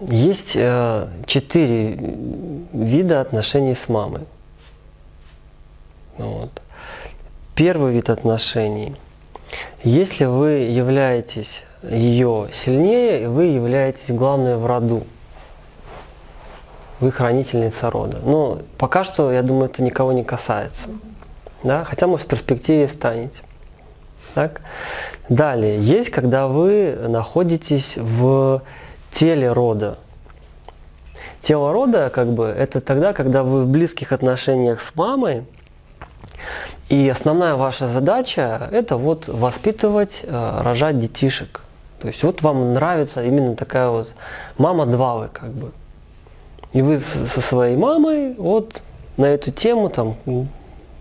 Есть э, четыре вида отношений с мамой. Вот. Первый вид отношений. Если вы являетесь ее сильнее, вы являетесь главной в роду. Вы хранительница рода. Но пока что, я думаю, это никого не касается. Да? Хотя, может, в перспективе станете. Так? Далее, есть, когда вы находитесь в теле рода. Тело рода, как бы, это тогда, когда вы в близких отношениях с мамой, и основная ваша задача – это вот воспитывать, э, рожать детишек. То есть вот вам нравится именно такая вот мама-два вы как бы. И вы со своей мамой вот на эту тему там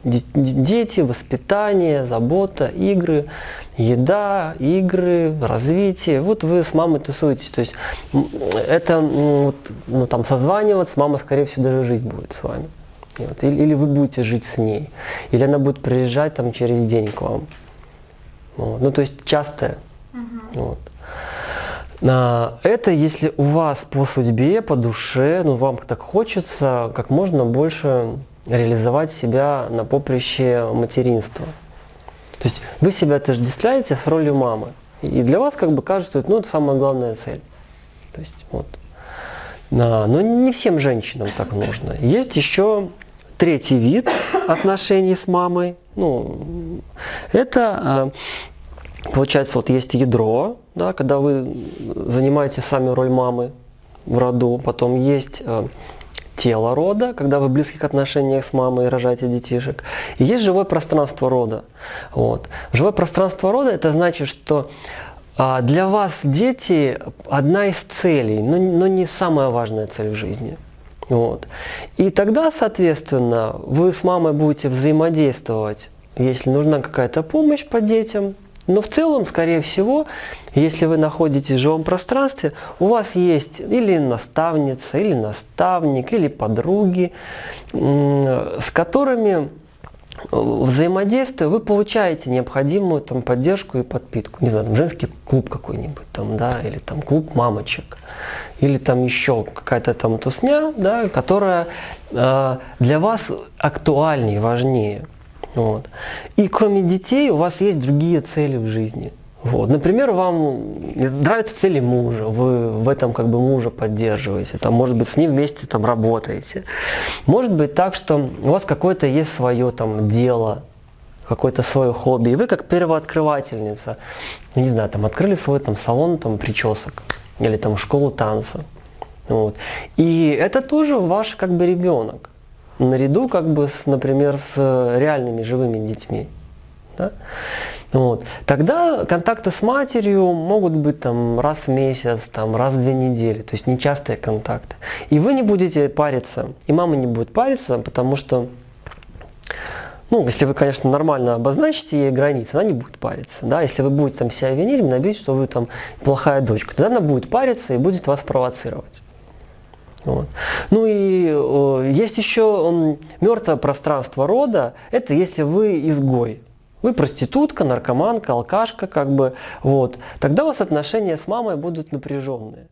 дети, воспитание, забота, игры, еда, игры, развитие. Вот вы с мамой тусуетесь. То есть это вот, ну, там созваниваться, мама, скорее всего, даже жить будет с вами. Вот. Или, или вы будете жить с ней. Или она будет приезжать там через день к вам. Вот. Ну, то есть частое. Угу. Вот. Это если у вас по судьбе, по душе, ну вам так хочется как можно больше реализовать себя на поприще материнства. То есть вы себя отождествляете с ролью мамы. И для вас как бы кажется, ну, это самая главная цель. То есть вот. Но не всем женщинам так нужно. Есть еще третий вид отношений с мамой. Ну, это а, получается вот есть ядро, да, когда вы занимаете сами роль мамы в роду. Потом есть а, тело рода, когда вы в близких отношениях с мамой и рожаете детишек. И есть живое пространство рода. Вот. Живое пространство рода это значит, что а, для вас дети одна из целей, но, но не самая важная цель в жизни. Вот. И тогда, соответственно, вы с мамой будете взаимодействовать, если нужна какая-то помощь по детям, но в целом, скорее всего, если вы находитесь в живом пространстве, у вас есть или наставница, или наставник, или подруги, с которыми э, взаимодействуя, вы получаете необходимую там, поддержку и подпитку. Не знаю, там, женский клуб какой-нибудь, там, да, или там клуб мамочек, или там еще какая-то там тусня, да, которая э, для вас актуальнее, важнее. Вот. И кроме детей у вас есть другие цели в жизни. Вот. Например, вам нравятся цели мужа, вы в этом как бы мужа поддерживаете, там, может быть, с ним вместе там, работаете. Может быть так, что у вас какое-то есть свое там, дело, какое-то свое хобби, и вы как первооткрывательница, ну, не знаю, там, открыли свой там, салон там, причесок или там, школу танца. Вот. И это тоже ваш как бы ребенок наряду, как бы, с, например, с реальными живыми детьми. Да? Вот. Тогда контакты с матерью могут быть там, раз в месяц, там, раз в две недели, то есть нечастые контакты. И вы не будете париться, и мама не будет париться, потому что, ну, если вы, конечно, нормально обозначите ей границы, она не будет париться. Да? Если вы будете там себя винить, набить, что вы там плохая дочка, тогда она будет париться и будет вас провоцировать. Вот. Ну и э, есть еще мертвое пространство рода, это если вы изгой. Вы проститутка, наркоманка, алкашка, как бы, вот. Тогда у вас отношения с мамой будут напряженные.